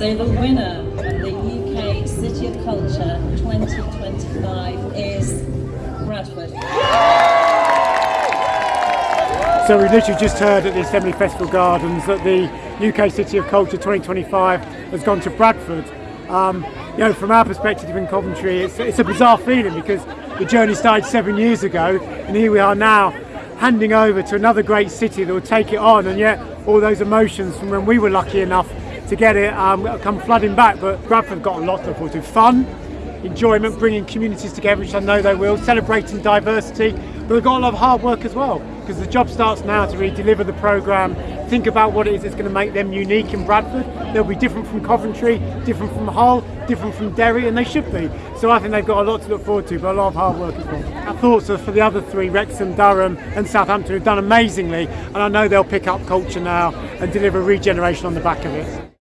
So the winner of the UK City of Culture 2025 is Bradford. So we literally just heard at the Assembly Festival Gardens that the UK City of Culture 2025 has gone to Bradford. Um, you know, from our perspective in Coventry, it's, it's a bizarre feeling because the journey started seven years ago, and here we are now handing over to another great city that will take it on, and yet all those emotions from when we were lucky enough to get it um, come flooding back. But Bradford have got a lot to look forward to. Fun, enjoyment, bringing communities together, which I know they will, celebrating diversity, but they've got a lot of hard work as well, because the job starts now to really deliver the programme, think about what it is that's going to make them unique in Bradford. They'll be different from Coventry, different from Hull, different from Derry, and they should be. So I think they've got a lot to look forward to, but a lot of hard work as well. Our thoughts are for the other three, Wrexham, Durham and Southampton, who've done amazingly, and I know they'll pick up culture now and deliver regeneration on the back of it.